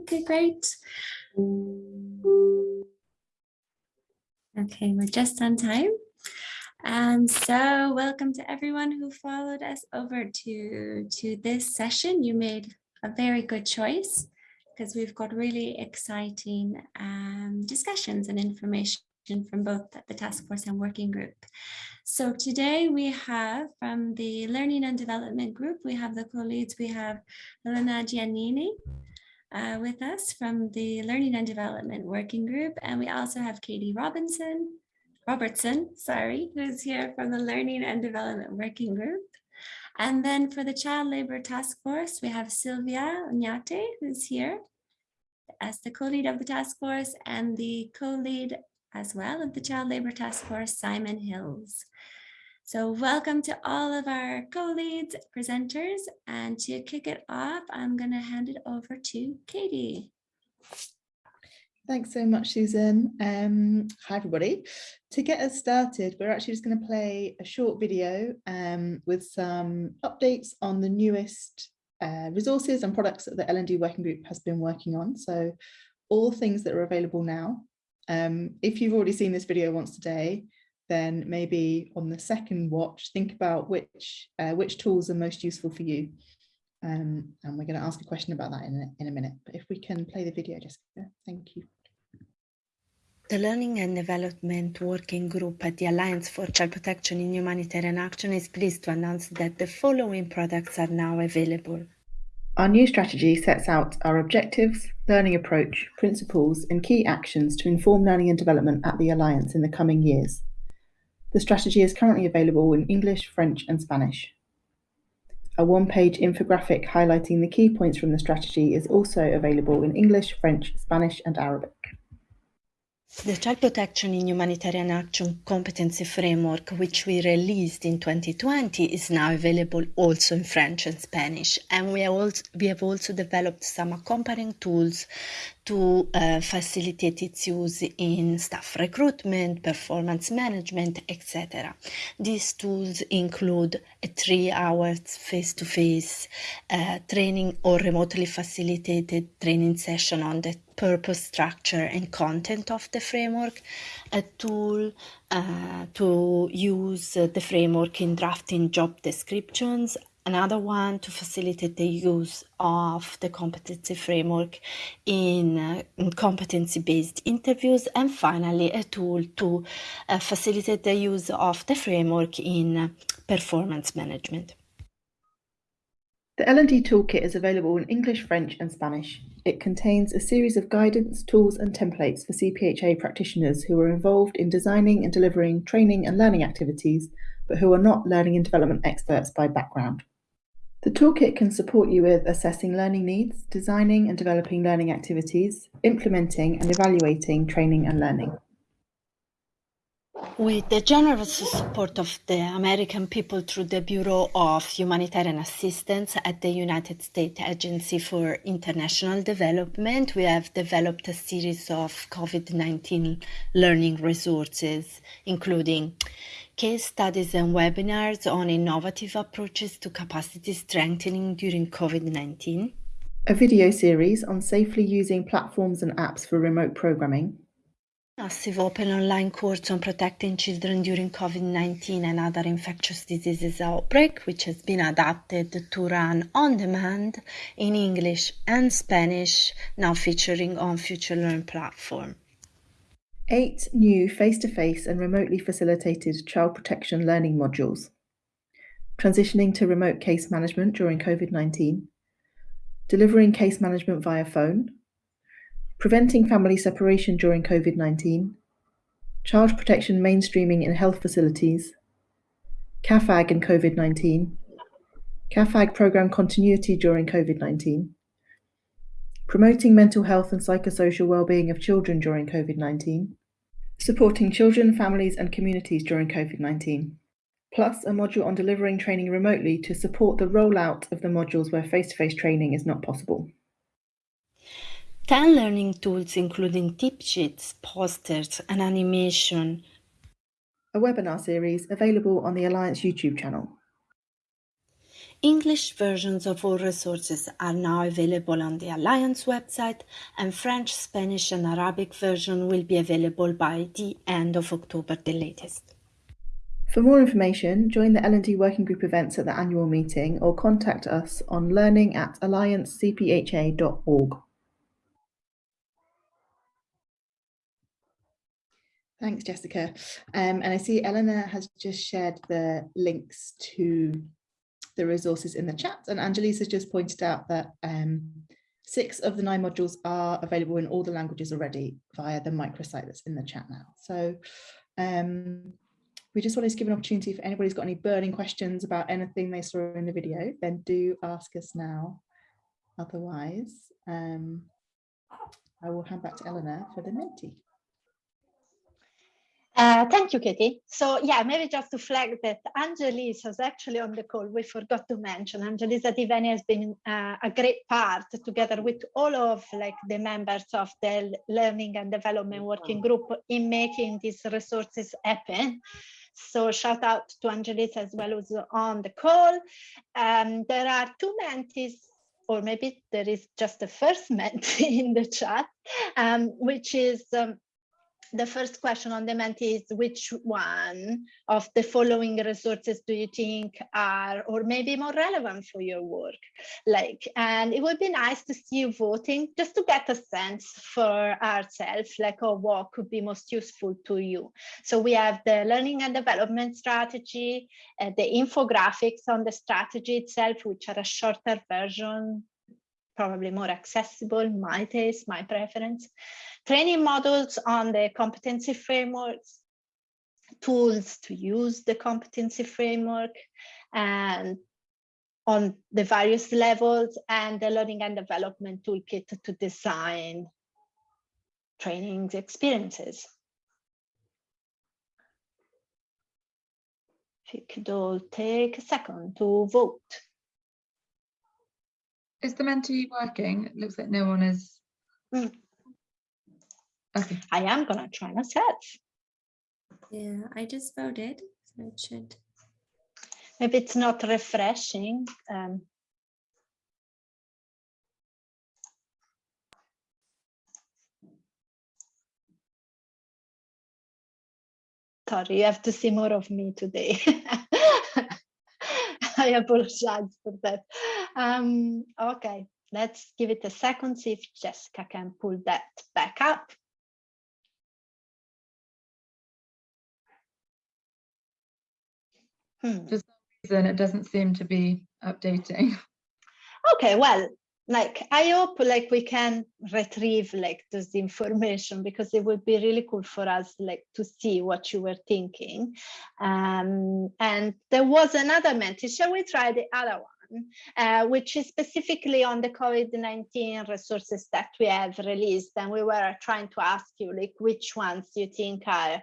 Okay, great. Okay, we're just on time. And so welcome to everyone who followed us over to, to this session. You made a very good choice because we've got really exciting um, discussions and information from both the task force and working group. So today we have from the learning and development group, we have the co-leads, we have Elena Giannini, uh, with us from the Learning and Development Working Group. And we also have Katie Robinson, Robertson, sorry, who's here from the Learning and Development Working Group. And then for the Child Labor Task Force, we have Sylvia Oñate, who's here as the co-lead of the task force and the co-lead as well of the Child Labor Task Force, Simon Hills. So welcome to all of our co-leads, presenters, and to kick it off, I'm going to hand it over to Katie. Thanks so much, Susan. Um, hi, everybody. To get us started, we're actually just going to play a short video um, with some updates on the newest uh, resources and products that the L&D Working Group has been working on. So all things that are available now. Um, if you've already seen this video once today, then maybe on the second watch, think about which, uh, which tools are most useful for you. Um, and we're going to ask a question about that in a, in a minute. But if we can play the video, Jessica, thank you. The Learning and Development Working Group at the Alliance for Child Protection in Humanitarian Action is pleased to announce that the following products are now available. Our new strategy sets out our objectives, learning approach, principles and key actions to inform learning and development at the Alliance in the coming years. The strategy is currently available in English, French and Spanish. A one-page infographic highlighting the key points from the strategy is also available in English, French, Spanish and Arabic. The Child Protection in Humanitarian Action Competency Framework, which we released in 2020, is now available also in French and Spanish. And we have also, we have also developed some accompanying tools to uh, facilitate its use in staff recruitment, performance management, etc. These tools include a three hours face-to-face uh, training or remotely facilitated training session on the purpose, structure, and content of the framework, a tool uh, to use the framework in drafting job descriptions, another one to facilitate the use of the competency framework in, uh, in competency-based interviews, and finally a tool to uh, facilitate the use of the framework in performance management. The L&D Toolkit is available in English, French and Spanish. It contains a series of guidance, tools and templates for CPHA practitioners who are involved in designing and delivering training and learning activities, but who are not learning and development experts by background. The toolkit can support you with assessing learning needs, designing and developing learning activities, implementing and evaluating training and learning. With the generous support of the American people through the Bureau of Humanitarian Assistance at the United States Agency for International Development, we have developed a series of COVID-19 learning resources, including case studies and webinars on innovative approaches to capacity strengthening during COVID-19, a video series on safely using platforms and apps for remote programming, massive open online course on protecting children during COVID-19 and other infectious diseases outbreak, which has been adapted to run on demand in English and Spanish, now featuring on FutureLearn platform. Eight new face-to-face -face and remotely facilitated child protection learning modules. Transitioning to remote case management during COVID-19. Delivering case management via phone. Preventing family separation during COVID 19, child protection mainstreaming in health facilities, CAAFAG and COVID 19, CAAFAG programme continuity during COVID 19, promoting mental health and psychosocial well-being of children during COVID 19, supporting children, families, and communities during COVID 19 plus a module on delivering training remotely to support the rollout of the modules where face-to-face -face training is not possible. 10 learning tools including tip sheets, posters and animation. A webinar series available on the Alliance YouTube channel. English versions of all resources are now available on the Alliance website, and French, Spanish, and Arabic version will be available by the end of October, the latest. For more information, join the L&D Working Group events at the annual meeting or contact us on learning at alliancecpha.org. Thanks, Jessica. Um, and I see Eleanor has just shared the links to the resources in the chat and Angelique has just pointed out that um, six of the nine modules are available in all the languages already via the microsite that's in the chat now. So um, we just wanted to give an opportunity if anybody's got any burning questions about anything they saw in the video, then do ask us now. Otherwise, um, I will hand back to Eleanor for the Menti. Uh, thank you, Katie. So yeah, maybe just to flag that Angelis is actually on the call. We forgot to mention Angelisa Diveni has been uh, a great part together with all of like the members of the learning and development working group in making these resources happen. So shout out to Angelis as well as on the call. Um, there are two Mentis or maybe there is just a first Menti in the chat, um, which is um, the first question on the Menti is which one of the following resources do you think are or maybe more relevant for your work? Like and it would be nice to see you voting just to get a sense for ourselves like oh what could be most useful to you. So we have the learning and development strategy uh, the infographics on the strategy itself which are a shorter version probably more accessible, my taste, my preference. Training models on the competency frameworks, tools to use the competency framework, and on the various levels, and the learning and development toolkit to design training experiences. If you could all take a second to vote. Is the Menti working? It looks like no one is. Mm. Okay. I am gonna try myself. Yeah, I just voted, so it should. Maybe it's not refreshing. Um, sorry, you have to see more of me today. I apologize for that. Um, okay, let's give it a second, see if Jessica can pull that back up. Hmm. For some reason, it doesn't seem to be updating. Okay, well, like I hope like we can retrieve like this information because it would be really cool for us like to see what you were thinking. Um, and there was another message. Shall we try the other one? Uh, which is specifically on the COVID-19 resources that we have released. And we were trying to ask you like which ones you think are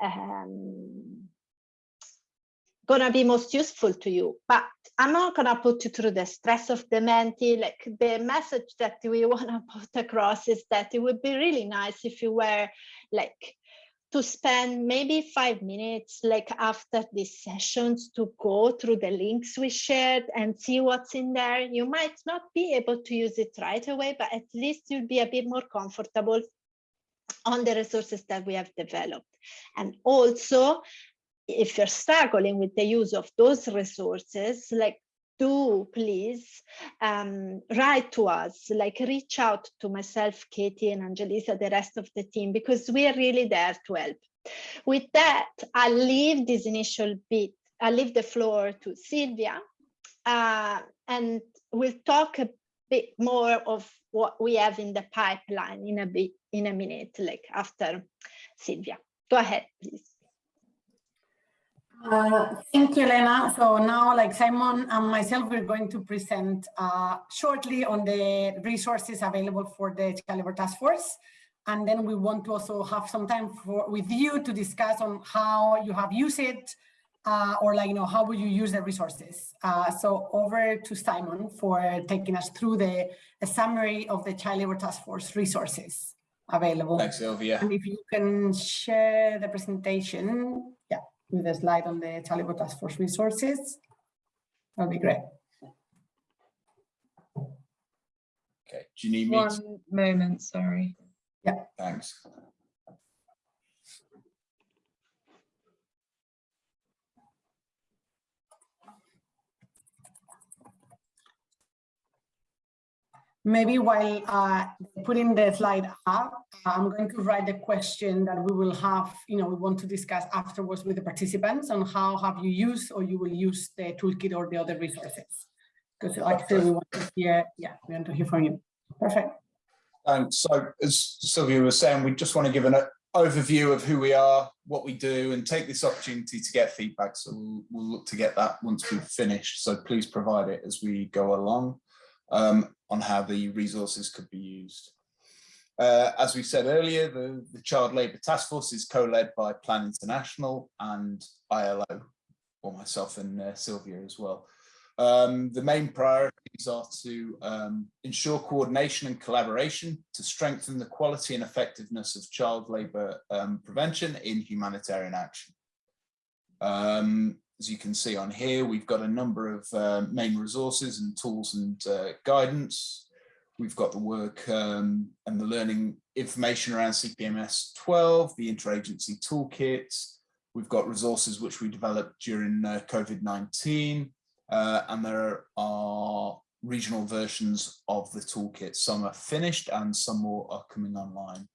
um, gonna be most useful to you. But I'm not gonna put you through the stress of the Menti Like the message that we wanna put across is that it would be really nice if you were like to spend maybe five minutes like after these sessions to go through the links we shared and see what's in there. You might not be able to use it right away, but at least you'll be a bit more comfortable on the resources that we have developed. And also if you're struggling with the use of those resources, like do please um, write to us, like reach out to myself, Katie and Angelisa, the rest of the team, because we are really there to help. With that, I'll leave this initial bit, I'll leave the floor to Sylvia, uh, and we'll talk a bit more of what we have in the pipeline in a bit, in a minute, like after Sylvia. Go ahead, please. Uh, thank you, Elena. So now, like Simon and myself, we're going to present uh, shortly on the resources available for the Child Labour Task Force. And then we want to also have some time for with you to discuss on how you have used it uh, or like, you know, how will you use the resources? Uh, so over to Simon for taking us through the summary of the Child Labour Task Force resources available. Thanks, Sylvia. And if you can share the presentation with a slide on the Child Labour Task Force resources, that'll be great. Okay, do you need me? One moment, sorry. Yeah. Thanks. Maybe while uh, putting the slide up, I'm going to write the question that we will have, you know, we want to discuss afterwards with the participants on how have you used or you will use the toolkit or the other resources. Because said, we want to hear, yeah, we want to hear from you. Perfect. Thanks. So as Sylvia was saying, we just want to give an uh, overview of who we are, what we do, and take this opportunity to get feedback. So we'll, we'll look to get that once we've finished. So please provide it as we go along um, on how the resources could be used. Uh, as we said earlier, the, the Child Labour Task Force is co-led by Plan International and ILO, or myself and uh, Sylvia as well. Um, the main priorities are to um, ensure coordination and collaboration to strengthen the quality and effectiveness of child labour um, prevention in humanitarian action. As you can see on here, we've got a number of uh, main resources and tools and uh, guidance. We've got the work um, and the learning information around CPMS 12, the interagency toolkits. We've got resources which we developed during uh, COVID-19. Uh, and there are regional versions of the toolkit. Some are finished and some more are coming online.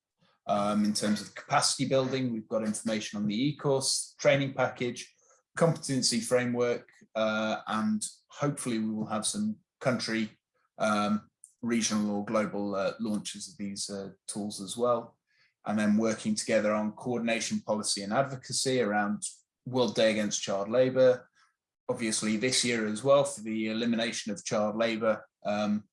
Um, in terms of capacity building, we've got information on the e-course training package, competency framework, uh, and hopefully we will have some country, um, regional or global uh, launches of these uh, tools as well. And then working together on coordination policy and advocacy around World Day Against Child Labour, obviously this year as well for the elimination of child labour, um,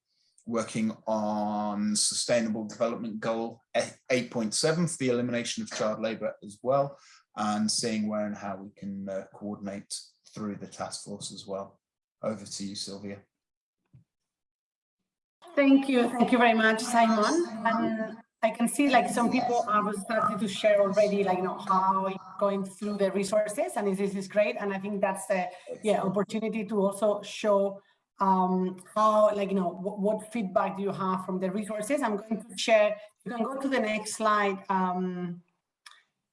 working on sustainable development goal 8.7 for the elimination of child labour as well, and seeing where and how we can uh, coordinate through the task force as well. Over to you, Sylvia. Thank you. Thank you very much, Simon. And I can see like some people have started to share already, like, you know, how going through the resources and this is great. And I think that's a yeah, opportunity to also show um, how, like, you know, what, what, feedback do you have from the resources? I'm going to share, you can go to the next slide, um,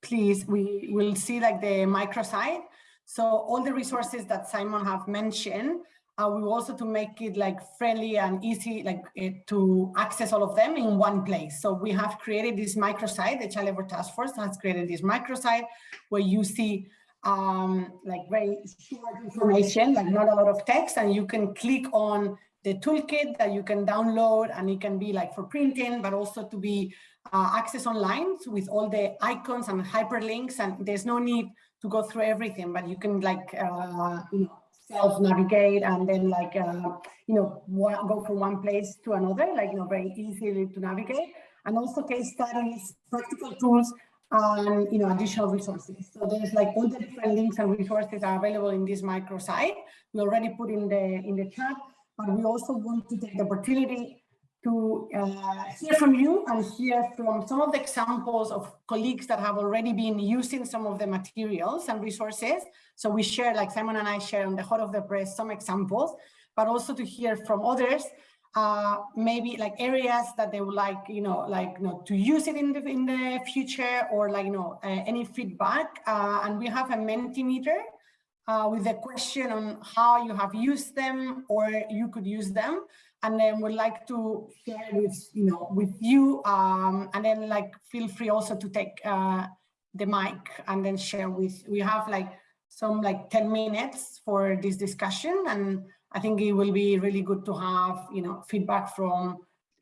please. We will see like the microsite. So all the resources that Simon have mentioned, uh, we also to make it like friendly and easy like uh, to access all of them in one place. So we have created this microsite, the Child Labour Task Force has created this microsite where you see um, like very short information, like not a lot of text, and you can click on the toolkit that you can download and it can be like for printing, but also to be uh, access online with all the icons and hyperlinks and there's no need to go through everything, but you can like, uh, you know, self-navigate and then like, uh, you know, go from one place to another, like, you know, very easily to navigate. And also case studies, practical tools, and, you know, additional resources. So there's like all the different links and resources are available in this microsite. We already put in the, in the chat, but we also want to take the opportunity to uh, hear from you and hear from some of the examples of colleagues that have already been using some of the materials and resources. So we share, like Simon and I share on the Hot of the Press, some examples, but also to hear from others, uh, maybe like areas that they would like, you know, like, you know, to use it in the, in the future or like, you know, uh, any feedback. Uh, and we have a Mentimeter uh, with a question on how you have used them or you could use them. And then we'd like to share with you know with you um, and then like feel free also to take uh, the mic and then share with we have like some like 10 minutes for this discussion. And I think it will be really good to have you know feedback from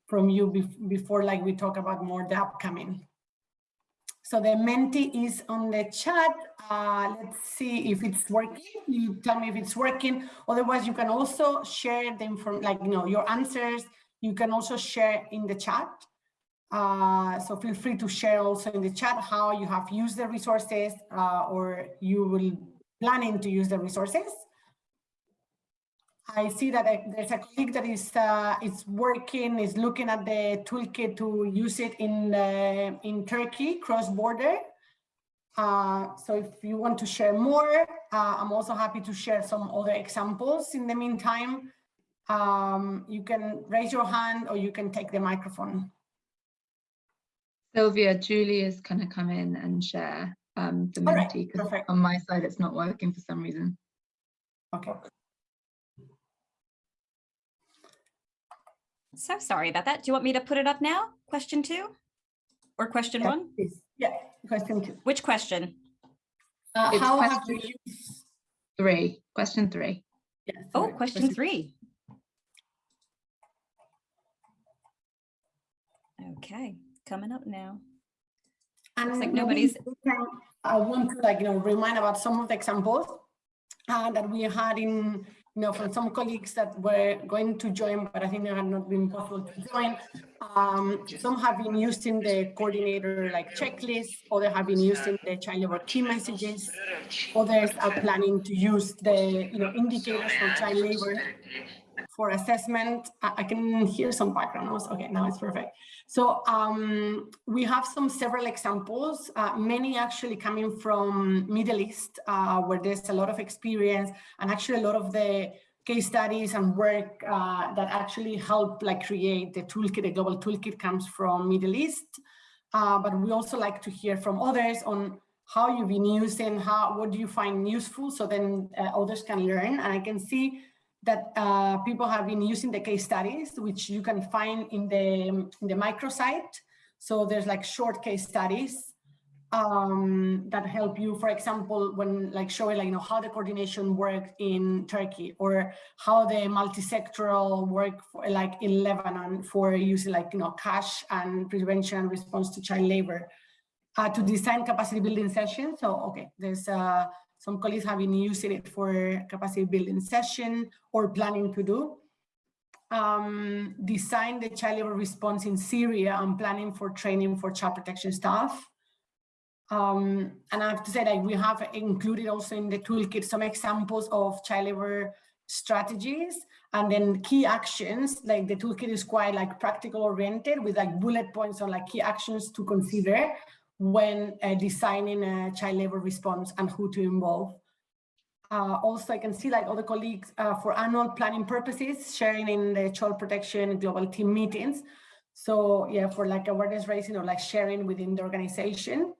from you before like we talk about more the upcoming so the Menti is on the chat. Uh, let's see if it's working. You tell me if it's working. Otherwise, you can also share them from like, you know, your answers. You can also share in the chat. Uh, so feel free to share also in the chat how you have used the resources uh, or you will planning to use the resources. I see that there's a colleague that is uh, is working, is looking at the toolkit to use it in uh, in Turkey cross border. Uh, so if you want to share more, uh, I'm also happy to share some other examples in the meantime. Um, you can raise your hand or you can take the microphone. Sylvia, Julie is going to come in and share um, the All right, Menti because perfect. on my side it's not working for some reason. Okay. So sorry about that. Do you want me to put it up now? Question two? Or question Yeah, one? please. Yeah, question two. Which question? Uh, It's how have you used? Three, question three. Yeah, Oh, sorry, question three. Okay, coming up now. And like nobody's- I want to like, you know, remind about some of the examples uh, that we had in, you know, from some colleagues that were going to join, but I think they had not been possible to join. Um, some have been used in the coordinator like checklist, others have been used in the child labor key messages. Others are planning to use the, you know, indicators for child labor for assessment. I, can hear some background noise. Okay, now it's perfect. So um, we have some several examples, uh, many actually coming from Middle East, uh, where there's a lot of experience and actually a lot of the case studies and work uh, that actually help like create the toolkit, the global toolkit comes from Middle East. Uh, but we also like to hear from others on how you've been using, how, what do you find useful so then uh, others can learn. And I can see that uh, people have been using the case studies, which you can find in the, in the microsite. So there's like short case studies um, that help you, for example, when like showing like, you know, how the coordination worked in Turkey or how the multi-sectoral work for, like in Lebanon for using like, you know, cash and prevention and response to child labor. Uh, to design capacity building sessions. So, okay, there's uh, some colleagues have been using it for capacity building session or planning to do. Um, design the child labor response in Syria and planning for training for child protection staff. Um, and I have to say that we have included also in the toolkit some examples of child labor strategies and then key actions like the toolkit is quite like practical oriented with like bullet points on like key actions to consider when uh, designing a child labor response and who to involve. Uh, also, I can see like other colleagues uh, for annual planning purposes, sharing in the child protection global team meetings. So yeah, for like awareness raising or like sharing within the organization.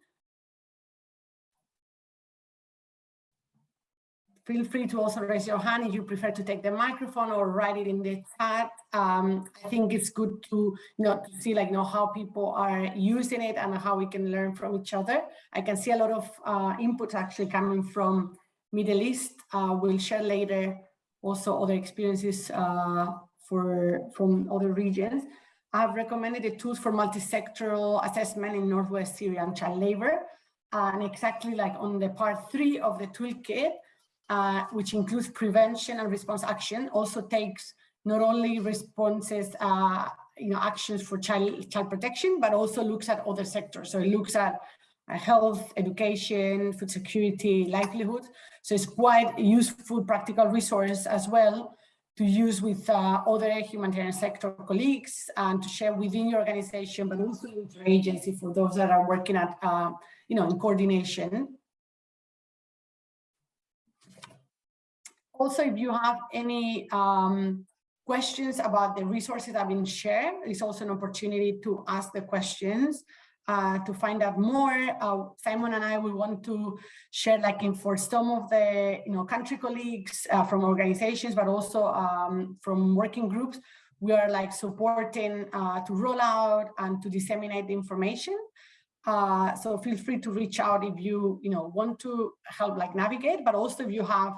Feel free to also raise your hand if you prefer to take the microphone or write it in the chat. Um, I think it's good to, you know, see like, you know, how people are using it and how we can learn from each other. I can see a lot of uh, inputs actually coming from Middle East. Uh, we'll share later also other experiences uh, for from other regions. I've recommended the tools for multi-sectoral assessment in Northwest Syria and child labor. and exactly like on the part three of the toolkit, uh, which includes prevention and response action, also takes not only responses, uh, you know, actions for child, child protection, but also looks at other sectors. So it looks at uh, health, education, food security, livelihood. So it's quite a useful practical resource as well to use with uh, other humanitarian sector colleagues and to share within your organization, but also with your agency for those that are working at, uh, you know, in coordination. Also, if you have any um, questions about the resources that have been shared, it's also an opportunity to ask the questions. Uh, to find out more, uh, Simon and I will want to share like in for some of the you know country colleagues uh, from organizations, but also um, from working groups, we are like supporting uh, to roll out and to disseminate the information. Uh, so feel free to reach out if you you know want to help like navigate, but also if you have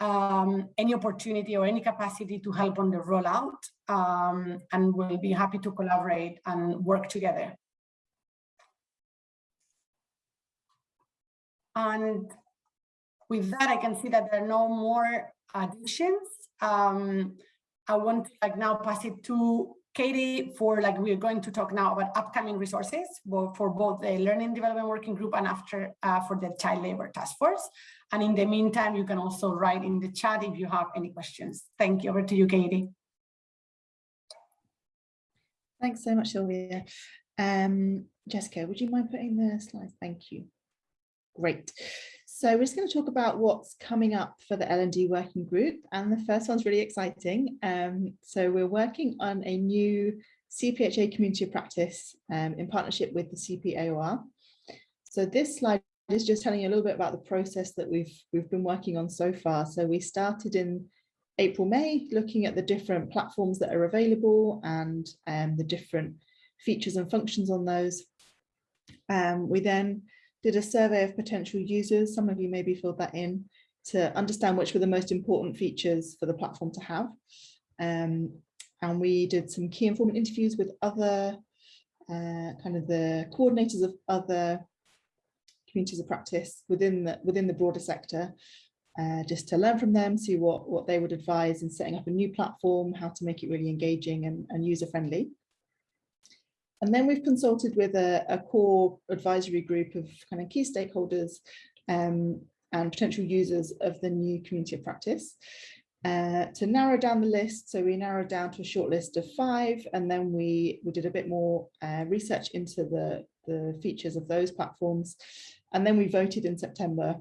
um, any opportunity or any capacity to help on the rollout, um, and we'll be happy to collaborate and work together. And with that, I can see that there are no more additions. Um, I want to like now pass it to Katie for like we're going to talk now about upcoming resources for both the Learning Development Working Group and after uh, for the Child Labor Task Force. And in the meantime, you can also write in the chat if you have any questions. Thank you. Over to you, Katie. Thanks so much, Sylvia. Um, Jessica, would you mind putting the slides? Thank you. Great. So we're just going to talk about what's coming up for the L&D working group. And the first one's really exciting. Um, so we're working on a new CPHA community of practice um, in partnership with the CPAOR. So this slide is just telling you a little bit about the process that we've we've been working on so far. So we started in April, May, looking at the different platforms that are available and um, the different features and functions on those. Um, we then did a survey of potential users. Some of you maybe filled that in to understand which were the most important features for the platform to have. Um, and we did some key informant interviews with other uh, kind of the coordinators of other communities of practice within the within the broader sector uh, just to learn from them see what what they would advise in setting up a new platform how to make it really engaging and, and user friendly and then we've consulted with a, a core advisory group of kind of key stakeholders um, and potential users of the new community of practice uh, to narrow down the list. So we narrowed down to a short list of five, and then we, we did a bit more uh, research into the, the features of those platforms. And then we voted in September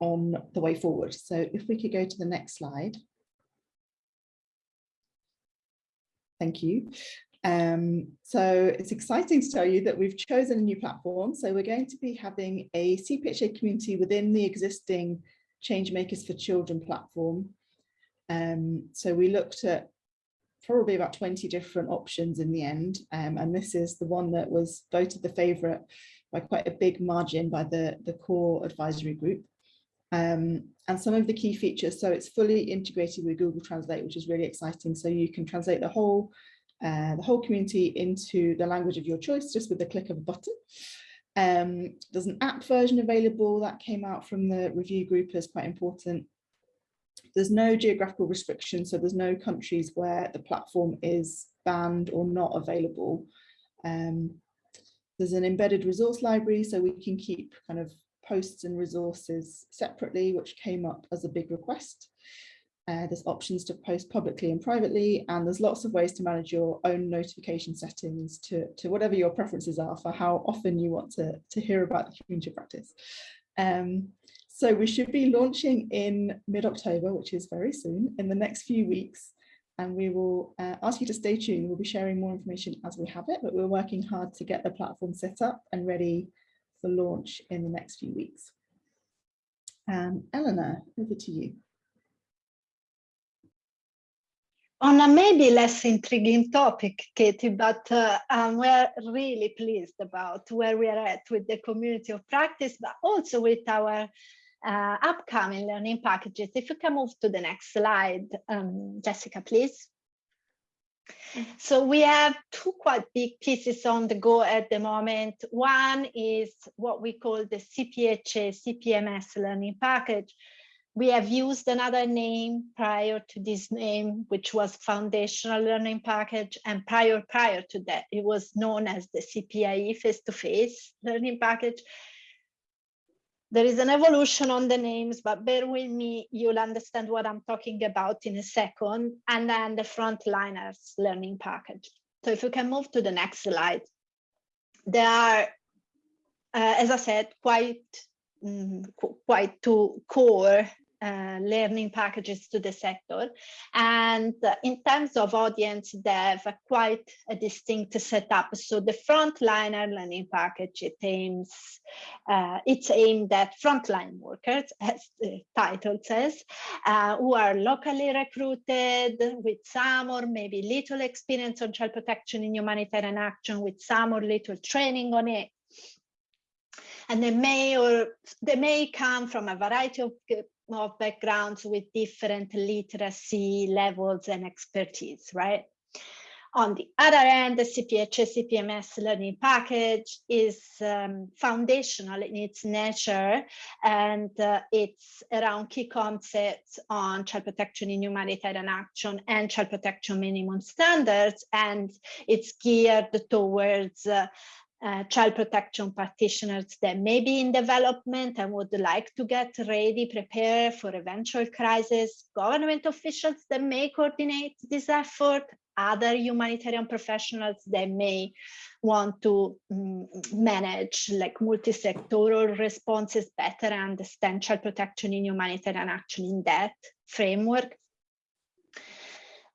on the way forward. So if we could go to the next slide. Thank you. Um, so it's exciting to tell you that we've chosen a new platform. So we're going to be having a CPHA community within the existing Changemakers for Children platform. Um, so we looked at probably about 20 different options in the end. Um, and this is the one that was voted the favourite by quite a big margin by the, the core advisory group. Um, and some of the key features, so it's fully integrated with Google Translate, which is really exciting. So you can translate the whole uh, the whole community into the language of your choice just with the click of a button. Um, there's an app version available that came out from the review group is quite important. There's no geographical restriction, so there's no countries where the platform is banned or not available. Um, there's an embedded resource library, so we can keep kind of posts and resources separately, which came up as a big request. Uh, there's options to post publicly and privately, and there's lots of ways to manage your own notification settings to, to whatever your preferences are for how often you want to, to hear about the community practice. Um, so we should be launching in mid-October, which is very soon, in the next few weeks. And we will uh, ask you to stay tuned. We'll be sharing more information as we have it, but we're working hard to get the platform set up and ready for launch in the next few weeks. Um, Eleanor, over to you. On a maybe less intriguing topic, Katie, but uh, um, we're really pleased about where we are at with the community of practice, but also with our uh, upcoming learning packages. If you can move to the next slide, um, Jessica, please. So we have two quite big pieces on the go at the moment. One is what we call the CPHA CPMS learning package, we have used another name prior to this name, which was Foundational Learning Package. And prior, prior to that, it was known as the CPIE Face-to-Face Learning Package. There is an evolution on the names, but bear with me, you'll understand what I'm talking about in a second. And then the Frontliners Learning Package. So if you can move to the next slide. There are, uh, as I said, quite mm, quite two core learning packages to the sector. And in terms of audience, they have quite a distinct setup. So the frontliner learning package, it aims, uh, it's aimed at frontline workers, as the title says, uh, who are locally recruited with some or maybe little experience on child protection in humanitarian action, with some or little training on it, and they may or they may come from a variety of of backgrounds with different literacy levels and expertise, right? On the other end, the CPHA CPMS learning package is um, foundational in its nature and uh, it's around key concepts on child protection in humanitarian action and child protection minimum standards and it's geared towards uh, uh, child protection practitioners that may be in development and would like to get ready, prepare for eventual crisis, government officials that may coordinate this effort, other humanitarian professionals that may want to um, manage like multi-sectoral responses better and understand child protection in humanitarian action in that framework.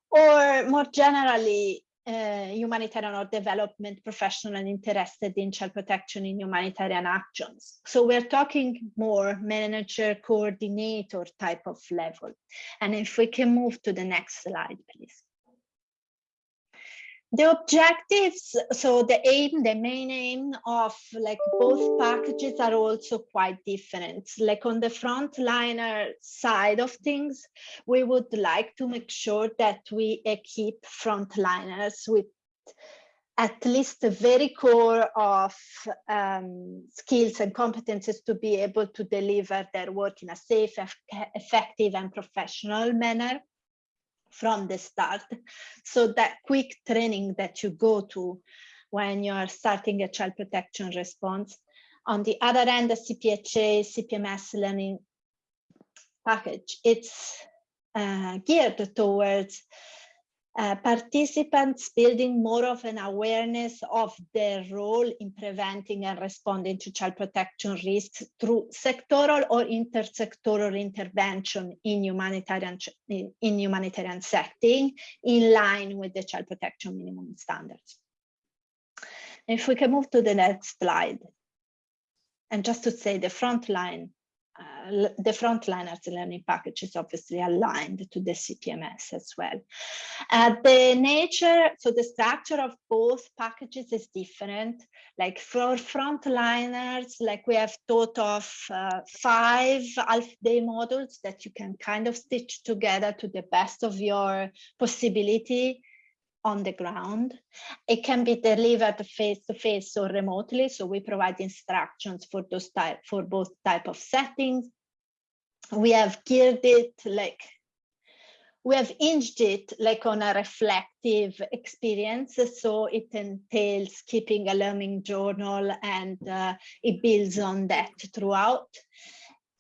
Or more generally, uh, humanitarian or development professional and interested in child protection in humanitarian actions. So we're talking more manager coordinator type of level. And if we can move to the next slide, please. The objectives, so the aim, the main aim of like both packages are also quite different. Like on the frontliner side of things, we would like to make sure that we equip frontliners with at least the very core of um, skills and competences to be able to deliver their work in a safe, effective and professional manner from the start. So that quick training that you go to when you're starting a child protection response. On the other end, the CPHA, CPMS learning package, it's uh, geared towards uh, participants building more of an awareness of their role in preventing and responding to child protection risks through sectoral or intersectoral intervention in humanitarian in, in humanitarian setting in line with the child protection minimum standards. If we can move to the next slide. And just to say the front line uh, the frontliners learning package is obviously aligned to the CPMS as well. Uh, the nature, so the structure of both packages is different. Like for frontliners, like we have thought of uh, five half day modules that you can kind of stitch together to the best of your possibility on the ground. It can be delivered face to face or remotely. So we provide instructions for those type for both type of settings. We have geared it like we have hinged it like on a reflective experience. So it entails keeping a learning journal and uh, it builds on that throughout.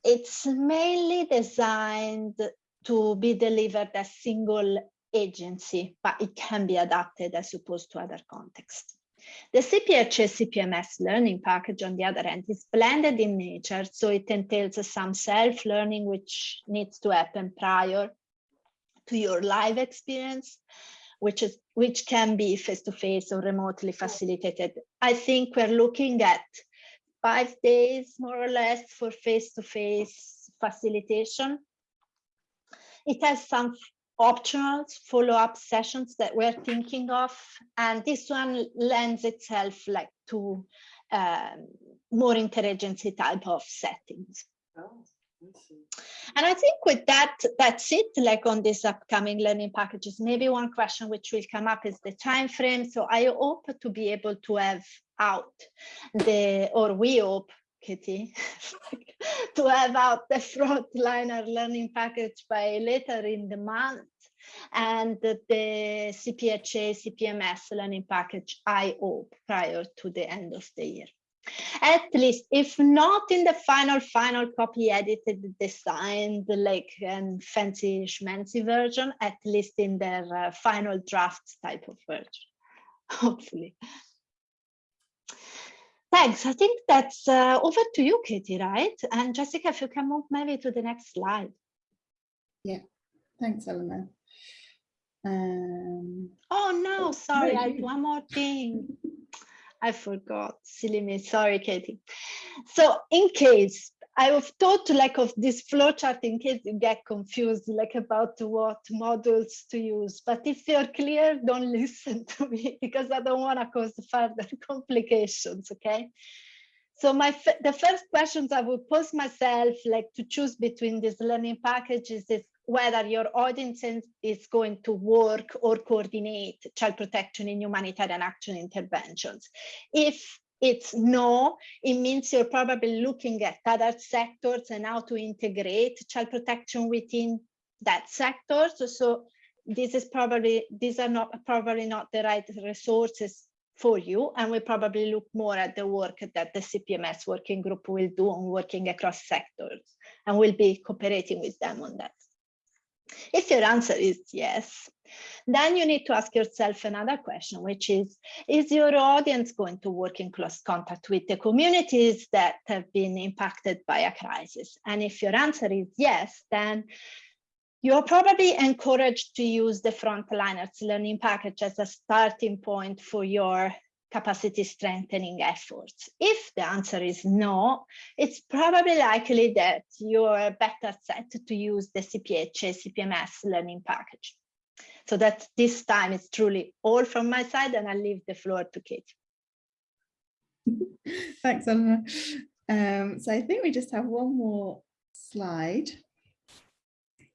It's mainly designed to be delivered as single agency, but it can be adapted as opposed to other contexts. The CPHA CPMS learning package, on the other hand, is blended in nature, so it entails some self-learning which needs to happen prior to your live experience, which is which can be face-to-face -face or remotely facilitated. I think we're looking at five days, more or less, for face-to-face -face facilitation. It has some optional follow-up sessions that we're thinking of. And this one lends itself like to um, more interagency type of settings. Oh, and i think with that that's it like on these upcoming learning packages. Maybe one question which will come up is the time frame so i hope to be able to have out the or we hope To have out the frontliner learning package by later in the month and the CPHA, CPMS learning package, I hope, prior to the end of the year. At least, if not in the final, final copy edited, designed, like and fancy schmancy version, at least in their uh, final draft type of version, hopefully. Thanks. I think that's uh, over to you, Katie, right? And Jessica, if you can move maybe to the next slide. Yeah, thanks, Eleanor. Um, oh no, sorry, I one more thing. I forgot, silly me, sorry, Katie. So in case I have thought like of this flowchart in case you get confused like about what models to use. But if you're clear, don't listen to me because I don't want to cause further complications, okay? So my the first questions I would pose myself like to choose between these learning packages is whether your audience is going to work or coordinate child protection in humanitarian action interventions. If it's no, it means you're probably looking at other sectors and how to integrate child protection within that sector. So, so this is probably, these are not probably not the right resources for you. And we probably look more at the work that the CPMS working group will do on working across sectors and we'll be cooperating with them on that. If your answer is yes, then you need to ask yourself another question, which is, is your audience going to work in close contact with the communities that have been impacted by a crisis? And if your answer is yes, then you're probably encouraged to use the Frontliners learning package as a starting point for your capacity strengthening efforts. If the answer is no, it's probably likely that you're better set to use the CPH CPMS learning package. So that this time it's truly all from my side and I leave the floor to Kate. Thanks, Eleanor. Um, so I think we just have one more slide.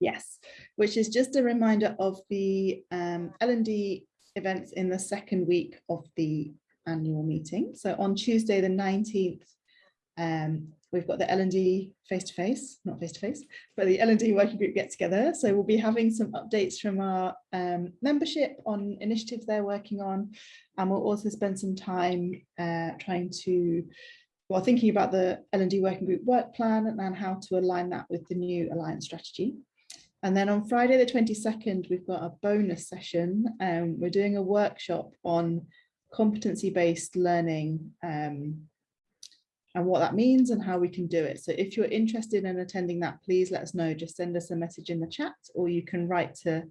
Yes, which is just a reminder of the um, L&D events in the second week of the annual meeting. So on Tuesday, the 19th, um, we've got the L&D face-to-face, not face-to-face, but the L&D working group get together. So we'll be having some updates from our um, membership on initiatives they're working on. And we'll also spend some time uh, trying to, well, thinking about the L&D working group work plan and how to align that with the new Alliance strategy. And then on Friday the 22nd, we've got a bonus session. Um, we're doing a workshop on competency-based learning um, and what that means and how we can do it. So if you're interested in attending that, please let us know. Just send us a message in the chat or you can write to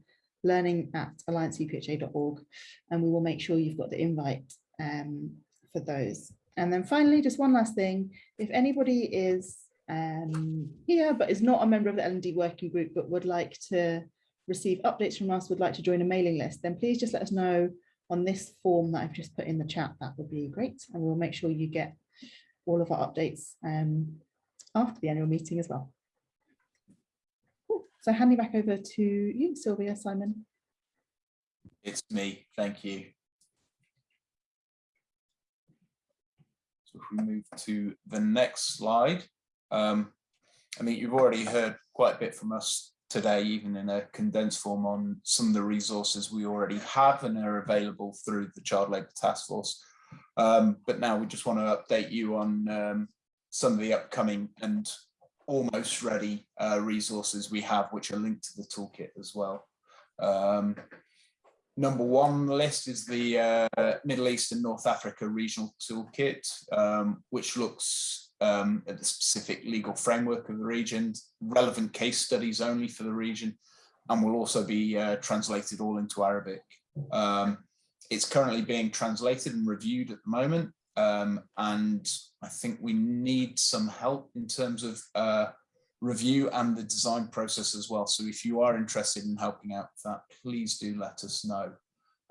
learning at alliancecpha.org and we will make sure you've got the invite um, for those. And then finally, just one last thing, if anybody is um, here but is not a member of the L&D working group but would like to receive updates from us, would like to join a mailing list, then please just let us know on this form that I've just put in the chat, that would be great. And we'll make sure you get all of our updates um, after the annual meeting as well. Cool. So handing back over to you, Sylvia, Simon. It's me, thank you. So if we move to the next slide, um, I mean, you've already heard quite a bit from us today, even in a condensed form on some of the resources we already have and are available through the Child Labour Task Force. Um, but now we just want to update you on um, some of the upcoming and almost ready uh, resources we have, which are linked to the toolkit as well. Um, number one on the list is the uh, Middle East and North Africa Regional Toolkit, um, which looks um, at the specific legal framework of the region, relevant case studies only for the region, and will also be uh, translated all into Arabic. Um, it's currently being translated and reviewed at the moment, um, and I think we need some help in terms of uh, review and the design process as well. So if you are interested in helping out with that, please do let us know.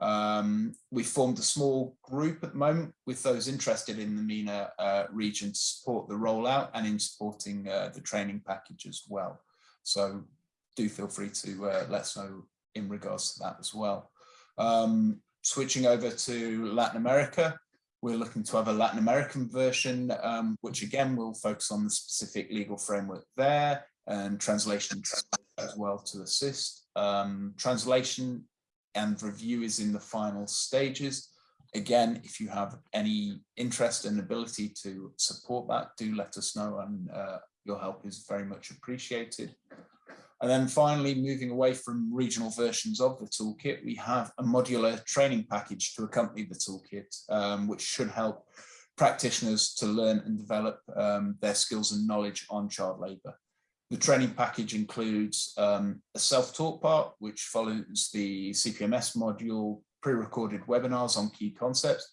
Um, we formed a small group at the moment with those interested in the MENA uh, region to support the rollout and in supporting uh, the training package as well. So do feel free to uh, let us know in regards to that as well. Um, switching over to Latin America, we're looking to have a Latin American version, um, which again will focus on the specific legal framework there and translation as well to assist. Um, translation and review is in the final stages. Again, if you have any interest and ability to support that, do let us know and uh, your help is very much appreciated. And then finally, moving away from regional versions of the toolkit, we have a modular training package to accompany the toolkit, um, which should help practitioners to learn and develop um, their skills and knowledge on child labour. The training package includes um, a self-taught part, which follows the CPMS module, pre-recorded webinars on key concepts,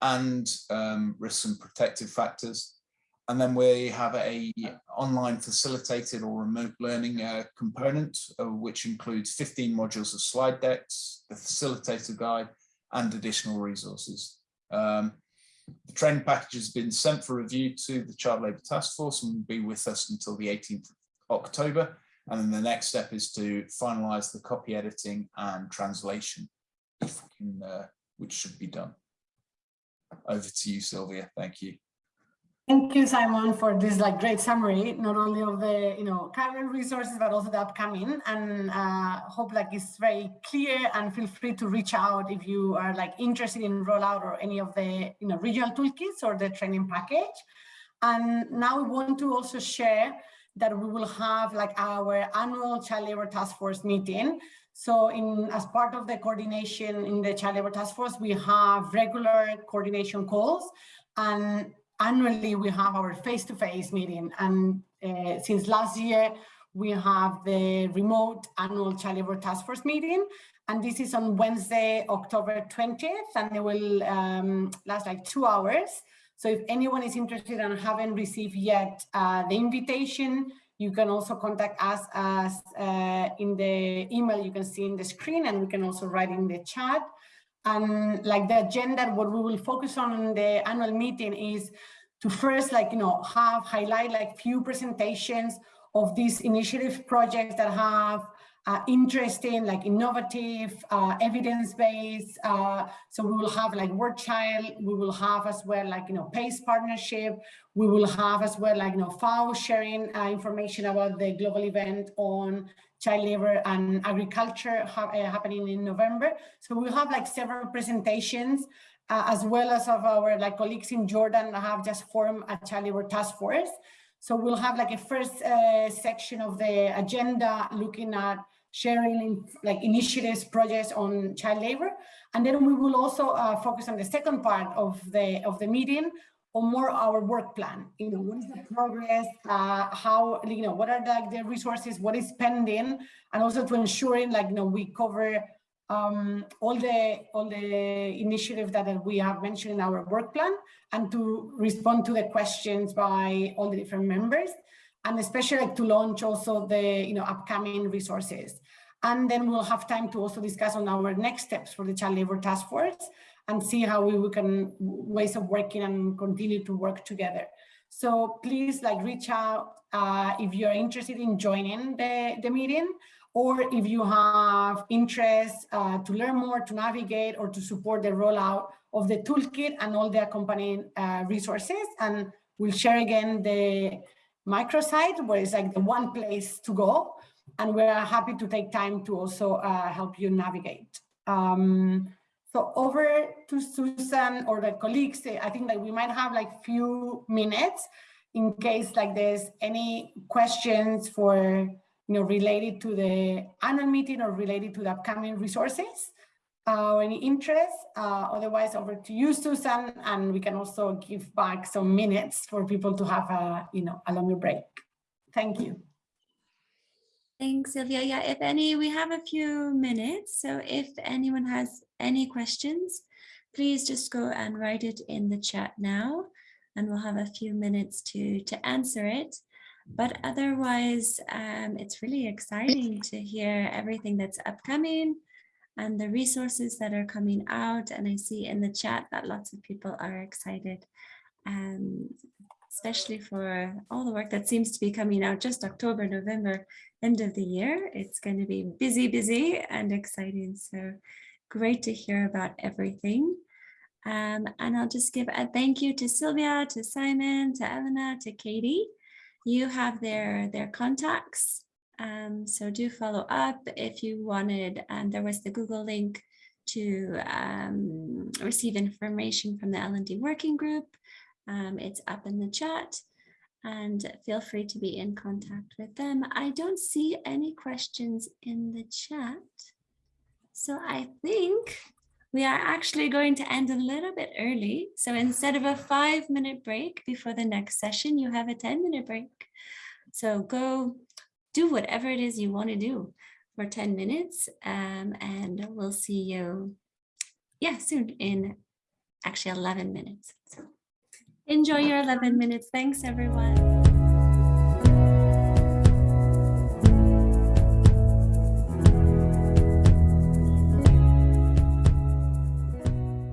and um, risks and protective factors. And then we have a online facilitated or remote learning uh, component, uh, which includes 15 modules of slide decks, the facilitator guide, and additional resources. Um, the training package has been sent for review to the Child Labour Task Force and will be with us until the 18th October. And then the next step is to finalize the copy editing and translation, can, uh, which should be done. Over to you, Sylvia. Thank you. Thank you, Simon, for this like great summary, not only of the you know current resources, but also the upcoming. And uh, hope like it's very clear. And feel free to reach out if you are like interested in rollout or any of the you know regional toolkits or the training package. And now we want to also share that we will have like our annual child labor task force meeting. So in as part of the coordination in the child labor task force, we have regular coordination calls and annually we have our face-to-face -face meeting. And uh, since last year, we have the remote annual child labor task force meeting. And this is on Wednesday, October 20th, and it will um, last like two hours. So if anyone is interested and haven't received yet uh, the invitation, you can also contact us as uh, in the email you can see in the screen and we can also write in the chat. And like the agenda, what we will focus on in the annual meeting is to first like, you know, have highlight like few presentations of these initiative projects that have uh, interesting, like innovative, uh, evidence-based. Uh, so we will have like War Child, we will have as well like, you know, PACE partnership. We will have as well like, you know, FAO sharing uh, information about the global event on child labor and agriculture ha uh, happening in November. So we'll have like several presentations uh, as well as of our like colleagues in Jordan have just formed a child labor task force. So we'll have like a first section of the agenda looking at sharing in, like initiatives, projects on child labor. And then we will also uh, focus on the second part of the of the meeting on more our work plan. You know, what is the progress, uh, how, you know, what are the, the resources, what is pending, and also to ensuring like, you know, we cover um, all the all the initiatives that we have mentioned in our work plan and to respond to the questions by all the different members and especially like to launch also the you know upcoming resources. And then we'll have time to also discuss on our next steps for the child labor task force and see how we, we can ways of working and continue to work together. So please like reach out uh, if you're interested in joining the, the meeting or if you have interest uh, to learn more, to navigate or to support the rollout of the toolkit and all the accompanying uh, resources. And we'll share again the microsite where it's like the one place to go. And we're happy to take time to also uh, help you navigate. Um, so over to Susan or the colleagues, I think that we might have like few minutes in case like there's any questions for, you know, related to the annual meeting or related to the upcoming resources or any interest. Uh, otherwise, over to you, Susan, and we can also give back some minutes for people to have a, you know, a longer break. Thank you. Thanks, Sylvia. Yeah, if any, we have a few minutes. So if anyone has any questions, please just go and write it in the chat now, and we'll have a few minutes to, to answer it. But otherwise, um, it's really exciting to hear everything that's upcoming and the resources that are coming out. And I see in the chat that lots of people are excited, um, especially for all the work that seems to be coming out just October, November, end of the year. It's going to be busy, busy and exciting. So great to hear about everything. Um, and I'll just give a thank you to Sylvia, to Simon, to Elena, to Katie. You have their, their contacts um, so do follow up if you wanted. And there was the Google link to um, receive information from the L&D working group. Um, it's up in the chat and feel free to be in contact with them. I don't see any questions in the chat. So I think we are actually going to end a little bit early. So instead of a five minute break before the next session, you have a 10 minute break. So go do whatever it is you want to do for 10 minutes um, and we'll see you yeah soon in actually 11 minutes. So enjoy your 11 minutes. Thanks everyone